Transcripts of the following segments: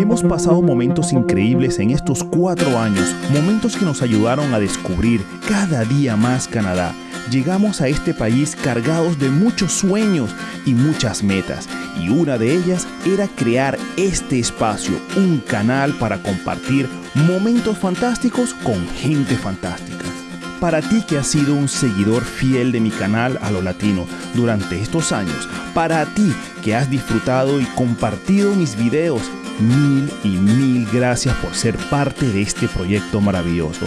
Hemos pasado momentos increíbles en estos cuatro años, momentos que nos ayudaron a descubrir cada día más Canadá. Llegamos a este país cargados de muchos sueños y muchas metas, y una de ellas era crear este espacio, un canal para compartir momentos fantásticos con gente fantástica. Para ti que has sido un seguidor fiel de mi canal a lo latino durante estos años, para ti que has disfrutado y compartido mis videos, mil y mil gracias por ser parte de este proyecto maravilloso.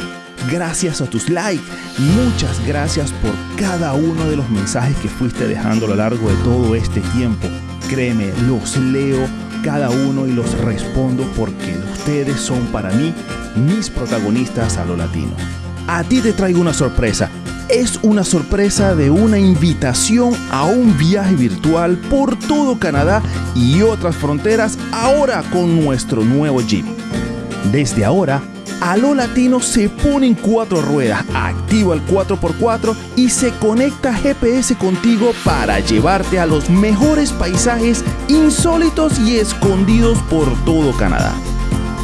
Gracias a tus likes, muchas gracias por cada uno de los mensajes que fuiste dejando a lo largo de todo este tiempo. Créeme, los leo cada uno y los respondo porque ustedes son para mí mis protagonistas a lo latino. A ti te traigo una sorpresa. Es una sorpresa de una invitación a un viaje virtual por todo Canadá y otras fronteras ahora con nuestro nuevo Jeep. Desde ahora, a lo latino se pone en cuatro ruedas, activa el 4x4 y se conecta GPS contigo para llevarte a los mejores paisajes insólitos y escondidos por todo Canadá.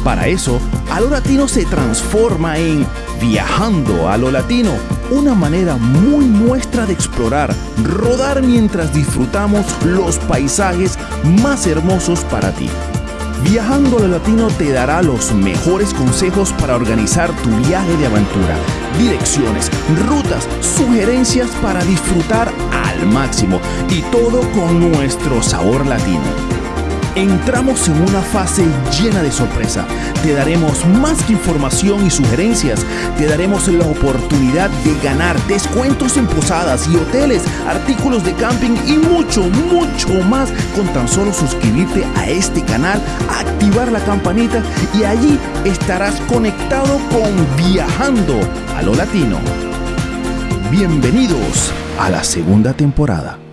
Para eso, a lo latino se transforma en Viajando a lo latino, una manera muy nuestra de explorar, rodar mientras disfrutamos los paisajes más hermosos para ti. Viajando a lo latino te dará los mejores consejos para organizar tu viaje de aventura, direcciones, rutas, sugerencias para disfrutar al máximo y todo con nuestro sabor latino. Entramos en una fase llena de sorpresa. Te daremos más información y sugerencias. Te daremos la oportunidad de ganar descuentos en posadas y hoteles, artículos de camping y mucho, mucho más con tan solo suscribirte a este canal, activar la campanita y allí estarás conectado con Viajando a lo Latino. Bienvenidos a la segunda temporada.